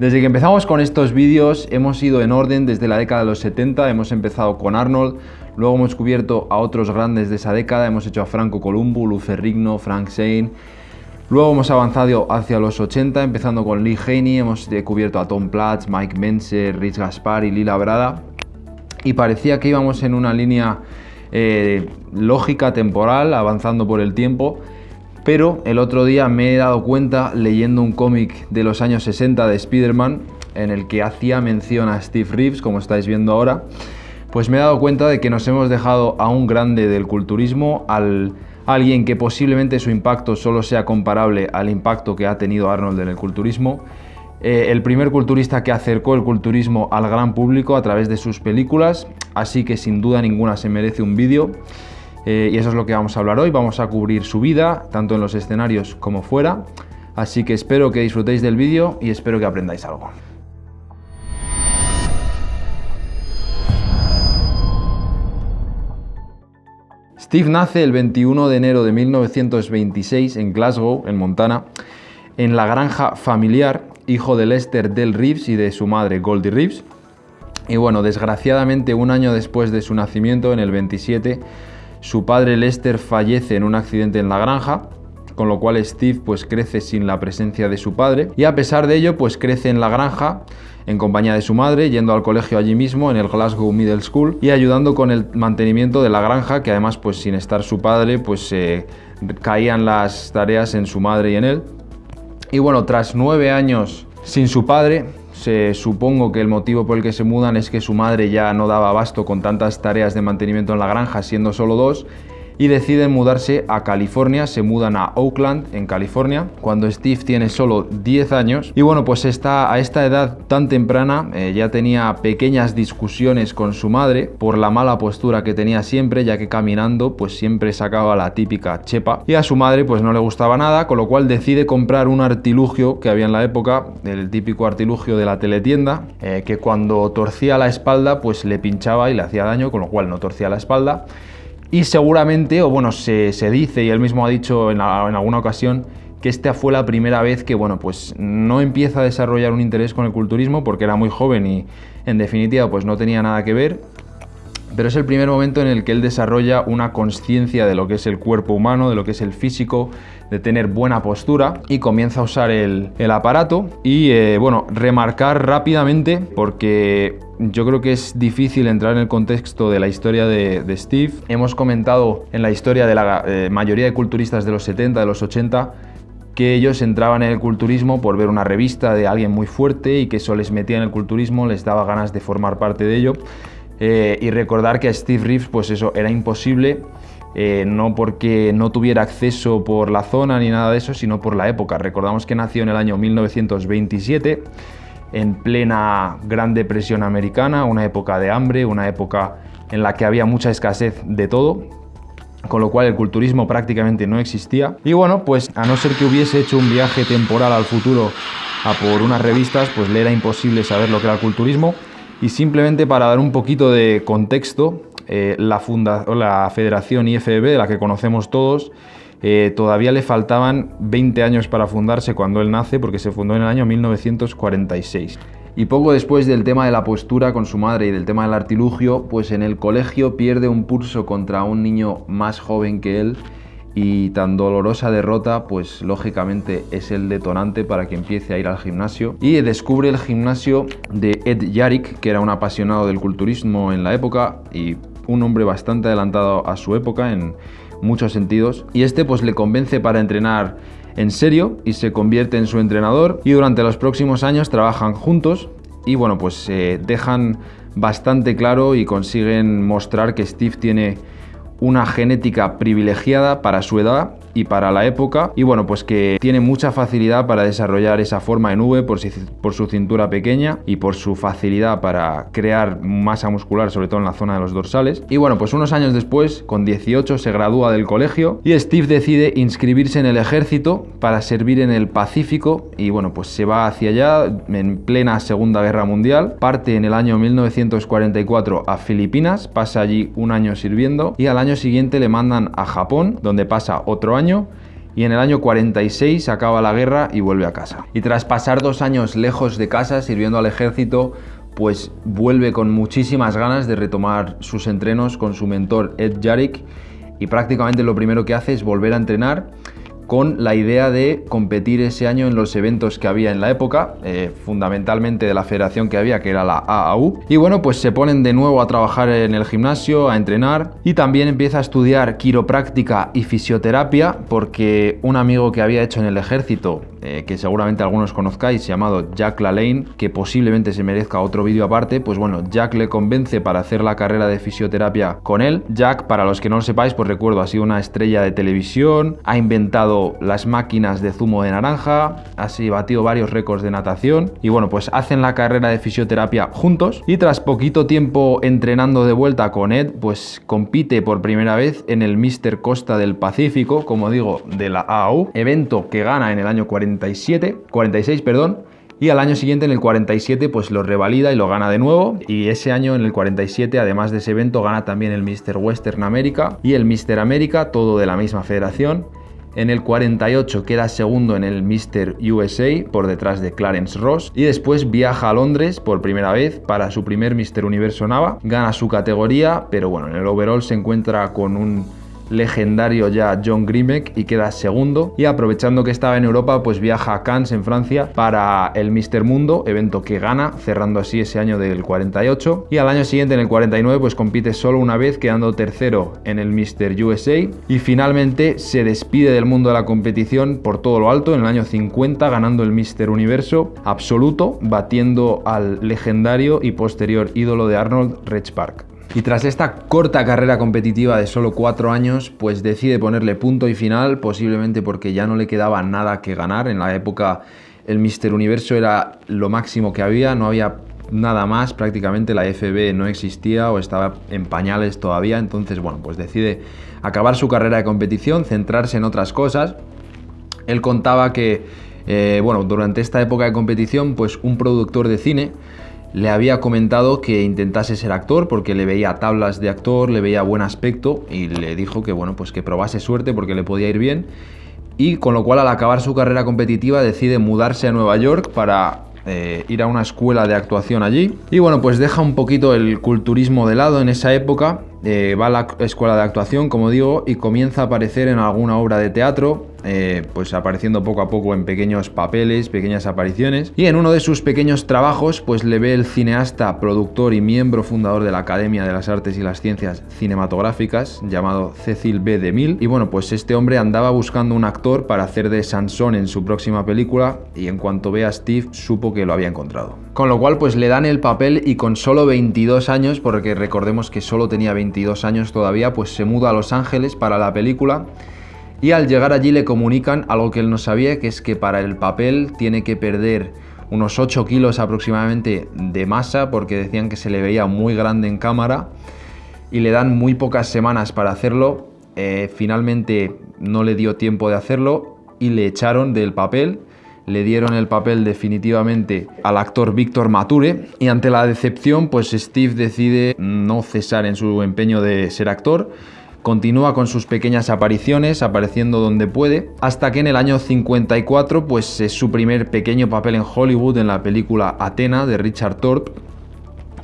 Desde que empezamos con estos vídeos hemos ido en orden desde la década de los 70, hemos empezado con Arnold, luego hemos cubierto a otros grandes de esa década, hemos hecho a Franco Columbu, Luz Rigno, Frank Zane, luego hemos avanzado hacia los 80, empezando con Lee Haney, hemos cubierto a Tom Platz, Mike Menser, Rich Gaspar y Lila Brada, y parecía que íbamos en una línea eh, lógica, temporal, avanzando por el tiempo, pero el otro día me he dado cuenta leyendo un cómic de los años 60 de Spider-Man en el que hacía mención a Steve Reeves, como estáis viendo ahora, pues me he dado cuenta de que nos hemos dejado a un grande del culturismo, al alguien que posiblemente su impacto solo sea comparable al impacto que ha tenido Arnold en el culturismo, eh, el primer culturista que acercó el culturismo al gran público a través de sus películas, así que sin duda ninguna se merece un vídeo. Eh, y eso es lo que vamos a hablar hoy. Vamos a cubrir su vida, tanto en los escenarios como fuera. Así que espero que disfrutéis del vídeo y espero que aprendáis algo. Steve nace el 21 de enero de 1926 en Glasgow, en Montana, en la granja familiar, hijo de Lester Del Reeves y de su madre Goldie Reeves. Y bueno, desgraciadamente un año después de su nacimiento, en el 27, su padre Lester fallece en un accidente en la granja, con lo cual Steve pues crece sin la presencia de su padre y a pesar de ello pues crece en la granja en compañía de su madre, yendo al colegio allí mismo en el Glasgow Middle School y ayudando con el mantenimiento de la granja que además pues sin estar su padre pues caían las tareas en su madre y en él. Y bueno, tras nueve años sin su padre, se, supongo que el motivo por el que se mudan es que su madre ya no daba abasto con tantas tareas de mantenimiento en la granja, siendo solo dos, y deciden mudarse a California, se mudan a Oakland, en California, cuando Steve tiene solo 10 años. Y bueno, pues está a esta edad tan temprana eh, ya tenía pequeñas discusiones con su madre por la mala postura que tenía siempre, ya que caminando pues siempre sacaba la típica chepa. Y a su madre pues no le gustaba nada, con lo cual decide comprar un artilugio que había en la época, el típico artilugio de la teletienda, eh, que cuando torcía la espalda pues le pinchaba y le hacía daño, con lo cual no torcía la espalda y seguramente, o bueno, se, dice, y él mismo ha dicho en, alguna ocasión, que esta fue la primera vez que, bueno, pues no empieza a desarrollar un interés con el culturismo porque era muy joven y, en definitiva, pues no tenía nada que ver. Pero es el primer momento en el que él desarrolla una conciencia de lo que es el cuerpo humano, de lo que es el físico, de tener buena postura y comienza a usar el, aparato y, eh, bueno, remarcar rápidamente porque yo creo que es difícil entrar en el contexto de la historia de, Steve. Hemos comentado en la historia de la eh, mayoría de culturistas de los 70, de los 80, que ellos entraban en el culturismo por ver una revista de alguien muy fuerte y que eso les metía en el culturismo, les daba ganas de formar parte de ello. Eh, y recordar que a Steve Reeves, pues eso, era imposible, eh, no porque no tuviera acceso por la zona ni nada de eso, sino por la época. Recordamos que nació en el año 1927 en plena Gran Depresión Americana, una época de hambre, una época en la que había mucha escasez de todo, con lo cual el culturismo prácticamente no existía. Y bueno, pues a no ser que hubiese hecho un viaje temporal al futuro a por unas revistas, pues le era imposible saber lo que era el culturismo. Y simplemente para dar un poquito de contexto, eh, la, funda la Federación IFBB, de la que conocemos todos, eh, todavía le faltaban 20 años para fundarse cuando él nace, porque se fundó en el año 1946. Y poco después del tema de la postura con su madre y del tema del artilugio, pues en el colegio pierde un pulso contra un niño más joven que él y tan dolorosa derrota, pues lógicamente es el detonante para que empiece a ir al gimnasio. Y descubre el gimnasio de Ed Yarik, que era un apasionado del culturismo en la época y un hombre bastante adelantado a su época en, muchos sentidos. Y este pues le convence para entrenar en serio y se convierte en su entrenador y durante los próximos años trabajan juntos y bueno pues se dejan bastante claro y consiguen mostrar que Steve tiene una genética privilegiada para su edad y para la época. Y bueno pues que tiene mucha facilidad para desarrollar esa forma en V por, por su cintura pequeña y por su facilidad para crear masa muscular sobre todo en la zona de los dorsales. Y bueno pues unos años después con 18 se gradúa del colegio y Steve decide inscribirse en el ejército para servir en el Pacífico. Y bueno pues se va hacia allá en plena segunda guerra mundial. Parte en el año 1944 a Filipinas pasa allí un año sirviendo y al año siguiente le mandan a Japón donde pasa otro año y en el año 46 acaba la guerra y vuelve a casa. Y tras pasar dos años lejos de casa sirviendo al ejército, pues vuelve con muchísimas ganas de retomar sus entrenos con su mentor Ed Jarrick y prácticamente lo primero que hace es volver a entrenar con la idea de competir ese año en los eventos que había en la época, eh, fundamentalmente de la federación que había, que era la AAU. Y bueno, pues se ponen de nuevo a trabajar en el gimnasio, a entrenar y también empieza a estudiar quiropráctica y fisioterapia porque un amigo que había hecho en el ejército eh, que seguramente algunos conozcáis, llamado Jack LaLanne, que posiblemente se merezca otro vídeo aparte, pues bueno, Jack le convence para hacer la carrera de fisioterapia con él. Jack, para los que no lo sepáis, pues recuerdo, ha sido una estrella de televisión, ha inventado las máquinas de zumo de naranja, ha batido varios récords de natación y bueno, pues hacen la carrera de fisioterapia juntos y tras poquito tiempo entrenando de vuelta con Ed, pues compite por primera vez en el Mister Costa del Pacífico, como digo, de la AAU, evento que gana en el año 40 46, perdón, y al año siguiente en el 47 pues lo revalida y lo gana de nuevo y ese año en el 47 además de ese evento gana también el Mr. Western America y el Mr. América, todo de la misma federación. En el 48 queda segundo en el Mr. USA por detrás de Clarence Ross y después viaja a Londres por primera vez para su primer Mr. Universo Nava. Gana su categoría, pero bueno, en el overall se encuentra con un legendario ya John Grimek y queda segundo. Y aprovechando que estaba en Europa, pues viaja a Cannes en Francia para el Mister Mundo, evento que gana, cerrando así ese año del 48. Y al año siguiente, en el 49, pues compite solo una vez, quedando tercero en el Mister USA. Y finalmente se despide del mundo de la competición por todo lo alto en el año 50, ganando el Mister Universo absoluto, batiendo al legendario y posterior ídolo de Arnold, Reg Park. Y tras esta corta carrera competitiva de solo cuatro años, pues decide ponerle punto y final, posiblemente porque ya no le quedaba nada que ganar. En la época el Mister Universo era lo máximo que había, no había nada más, prácticamente la FB no existía o estaba en pañales todavía, entonces bueno, pues decide acabar su carrera de competición, centrarse en otras cosas. Él contaba que, eh, bueno, durante esta época de competición, pues un productor de cine le había comentado que intentase ser actor porque le veía tablas de actor, le veía buen aspecto y le dijo que bueno, pues que probase suerte porque le podía ir bien. Y con lo cual al acabar su carrera competitiva decide mudarse a Nueva York para eh, ir a una escuela de actuación allí. Y bueno pues deja un poquito el culturismo de lado. En esa época eh, va a la escuela de actuación como digo y comienza a aparecer en alguna obra de teatro eh, pues apareciendo poco a poco en pequeños papeles, pequeñas apariciones. Y en uno de sus pequeños trabajos, pues le ve el cineasta, productor y miembro fundador de la Academia de las Artes y las Ciencias Cinematográficas, llamado Cecil B. DeMille. Y bueno, pues este hombre andaba buscando un actor para hacer de Sansón en su próxima película y en cuanto ve a Steve supo que lo había encontrado. Con lo cual pues le dan el papel y con solo 22 años, porque recordemos que solo tenía 22 años todavía, pues se muda a Los Ángeles para la película y al llegar allí le comunican algo que él no sabía, que es que para el papel tiene que perder unos 8 kilos aproximadamente de masa, porque decían que se le veía muy grande en cámara, y le dan muy pocas semanas para hacerlo. Eh, finalmente no le dio tiempo de hacerlo y le echaron del papel. Le dieron el papel definitivamente al actor Víctor Mature y ante la decepción pues Steve decide no cesar en su empeño de ser actor Continúa con sus pequeñas apariciones, apareciendo donde puede, hasta que en el año 54 pues es su primer pequeño papel en Hollywood en la película Atena de Richard Thorpe.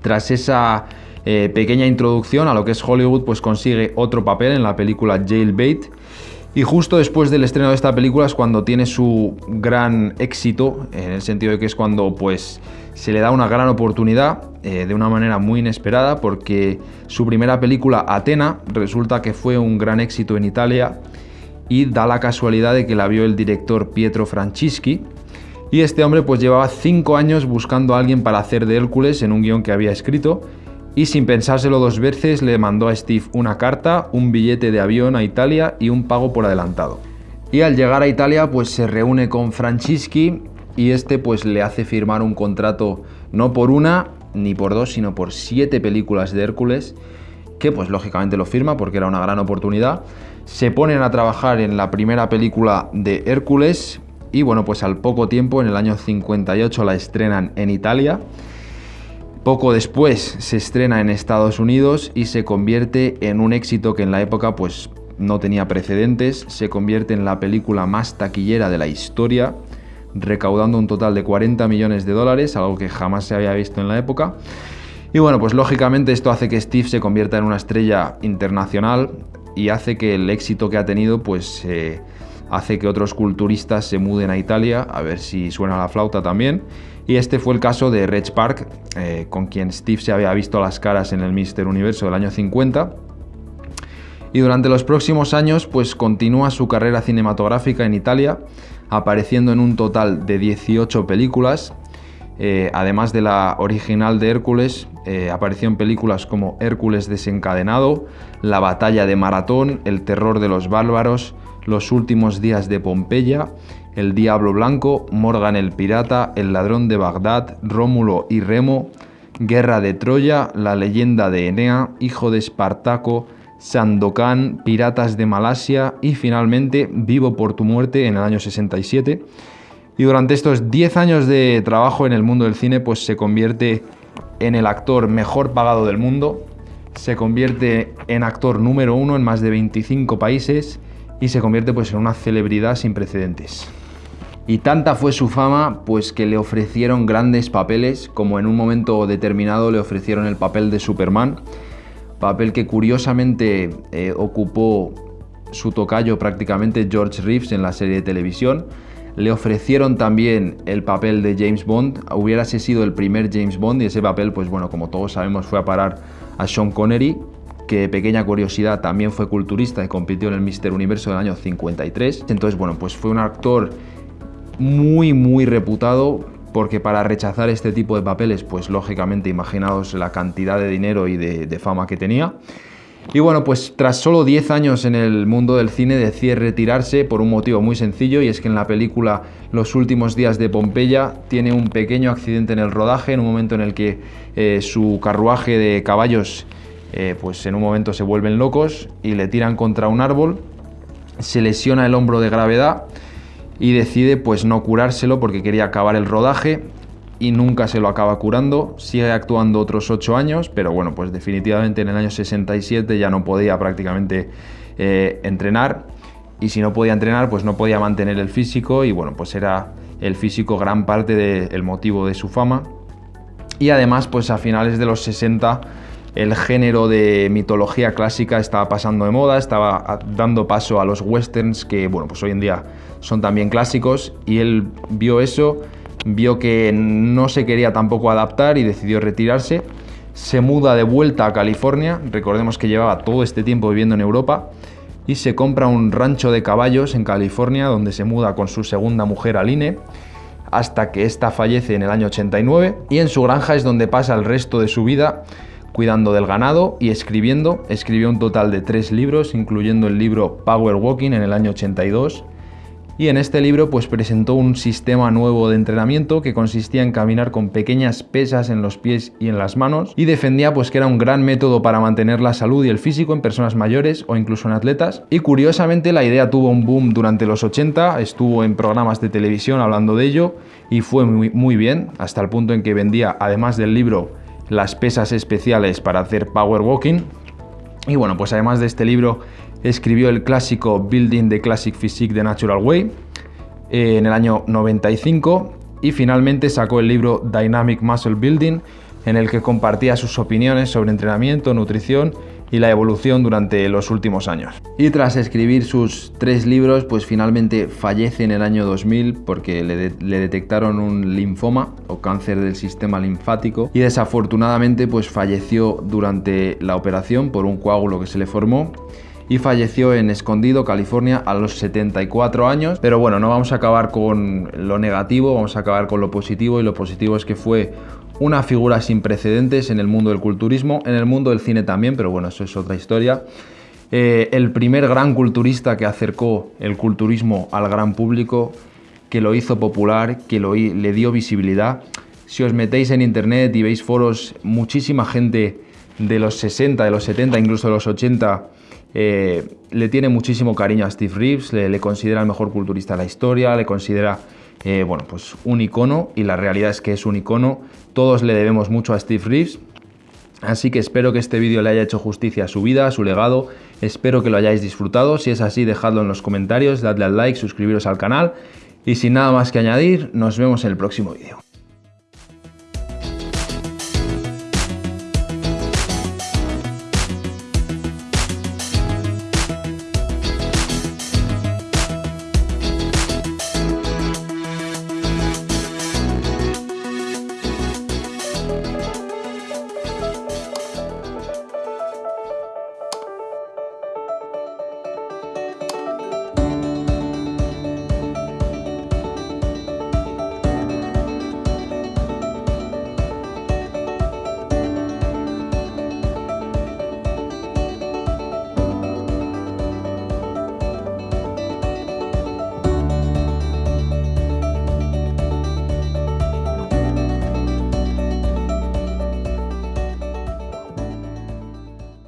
Tras esa eh, pequeña introducción a lo que es Hollywood, pues consigue otro papel en la película Jailbait. Y justo después del estreno de esta película es cuando tiene su gran éxito, en el sentido de que es cuando pues se le da una gran oportunidad eh, de una manera muy inesperada porque su primera película, Atena, resulta que fue un gran éxito en Italia y da la casualidad de que la vio el director Pietro Francischi y este hombre pues llevaba cinco años buscando a alguien para hacer de Hércules en un guion que había escrito y sin pensárselo dos veces le mandó a Steve una carta, un billete de avión a Italia y un pago por adelantado. Y al llegar a Italia pues se reúne con Francischi y este pues le hace firmar un contrato no por una ni por dos, sino por siete películas de Hércules, que pues lógicamente lo firma porque era una gran oportunidad. Se ponen a trabajar en la primera película de Hércules y bueno, pues al poco tiempo, en el año 58, la estrenan en Italia. Poco después se estrena en Estados Unidos y se convierte en un éxito que en la época pues no tenía precedentes, se convierte en la película más taquillera de la historia, recaudando un total de 40 millones de dólares, algo que jamás se había visto en la época. Y bueno, pues lógicamente esto hace que Steve se convierta en una estrella internacional y hace que el éxito que ha tenido pues eh, hace que otros culturistas se muden a Italia, a ver si suena la flauta también. Y este fue el caso de Reg Park, eh, con quien Steve se había visto las caras en el Mister Universo del año 50. Y durante los próximos años pues continúa su carrera cinematográfica en Italia, apareciendo en un total de 18 películas, eh, además de la original de Hércules, eh, apareció en películas como Hércules desencadenado, La batalla de Maratón, El terror de los bárbaros, Los últimos días de Pompeya, El diablo blanco, Morgan el pirata, El ladrón de Bagdad, Rómulo y Remo, Guerra de Troya, La leyenda de Enea, Hijo de Espartaco, Sandokan, Piratas de Malasia y finalmente Vivo por tu muerte en el año 67 y durante estos 10 años de trabajo en el mundo del cine, pues se convierte en el actor mejor pagado del mundo, se convierte en actor número uno en más de 25 países y se convierte pues en una celebridad sin precedentes. Y tanta fue su fama, pues que le ofrecieron grandes papeles, como en un momento determinado le ofrecieron el papel de Superman, papel que curiosamente eh, ocupó su tocayo prácticamente George Reeves en la serie de televisión, le ofrecieron también el papel de James Bond, hubiérase sido el primer James Bond y ese papel, pues bueno, como todos sabemos, fue a parar a Sean Connery, que pequeña curiosidad también fue culturista y compitió en el Mister Universo del año 53. Entonces, bueno, pues fue un actor muy, muy reputado, porque para rechazar este tipo de papeles, pues lógicamente imaginaos la cantidad de dinero y de, fama que tenía. Y bueno, pues tras solo 10 años en el mundo del cine decide retirarse por un motivo muy sencillo y es que en la película Los últimos días de Pompeya tiene un pequeño accidente en el rodaje, en un momento en el que eh, su carruaje de caballos eh, pues en un momento se vuelven locos y le tiran contra un árbol, se lesiona el hombro de gravedad y decide pues no curárselo porque quería acabar el rodaje y nunca se lo acaba curando. Sigue actuando otros 8 años, pero bueno, pues definitivamente en el año 67 ya no podía prácticamente eh, entrenar. Y si no podía entrenar, pues no podía mantener el físico y bueno, pues era el físico gran parte del motivo de su fama. Y además, pues a finales de los 60 el género de mitología clásica estaba pasando de moda, estaba dando paso a los westerns que, bueno, pues hoy en día son también clásicos y él vio eso vio que no se quería tampoco adaptar y decidió retirarse. Se muda de vuelta a California, recordemos que llevaba todo este tiempo viviendo en Europa, y se compra un rancho de caballos en California donde se muda con su segunda mujer Aline hasta que ésta fallece en el año 89 y en su granja es donde pasa el resto de su vida cuidando del ganado y escribiendo. Escribió un total de tres libros, incluyendo el libro Power Walking en el año 82, y en este libro pues presentó un sistema nuevo de entrenamiento que consistía en caminar con pequeñas pesas en los pies y en las manos y defendía pues que era un gran método para mantener la salud y el físico en personas mayores o incluso en atletas y curiosamente la idea tuvo un boom durante los 80, estuvo en programas de televisión hablando de ello y fue muy, muy bien hasta el punto en que vendía además del libro las pesas especiales para hacer power walking. Y bueno pues además de este libro escribió el clásico Building the Classic Physique the Natural Way eh, en el año 95 y finalmente sacó el libro Dynamic Muscle Building en el que compartía sus opiniones sobre entrenamiento, nutrición y la evolución durante los últimos años. Y tras escribir sus tres libros, pues finalmente fallece en el año 2000 porque le, detectaron un linfoma o cáncer del sistema linfático y desafortunadamente pues falleció durante la operación por un coágulo que se le formó y falleció en Escondido, California, a los 74 años. Pero bueno, no vamos a acabar con lo negativo, vamos a acabar con lo positivo y lo positivo es que fue una figura sin precedentes en el mundo del culturismo, en el mundo del cine también, pero bueno, eso es otra historia. Eh, el primer gran culturista que acercó el culturismo al gran público, que lo hizo popular, que lo, le dio visibilidad. Si os metéis en internet y veis foros, muchísima gente de los 60, de los 70, incluso de los 80, eh, le tiene muchísimo cariño a Steve Reeves, le, considera el mejor culturista de la historia, le considera eh, bueno, pues un icono y la realidad es que es un icono. Todos le debemos mucho a Steve Reeves. Así que espero que este vídeo le haya hecho justicia a su vida, a su legado. Espero que lo hayáis disfrutado. Si es así, dejadlo en los comentarios, dadle al like, suscribiros al canal. Y sin nada más que añadir, nos vemos en el próximo vídeo.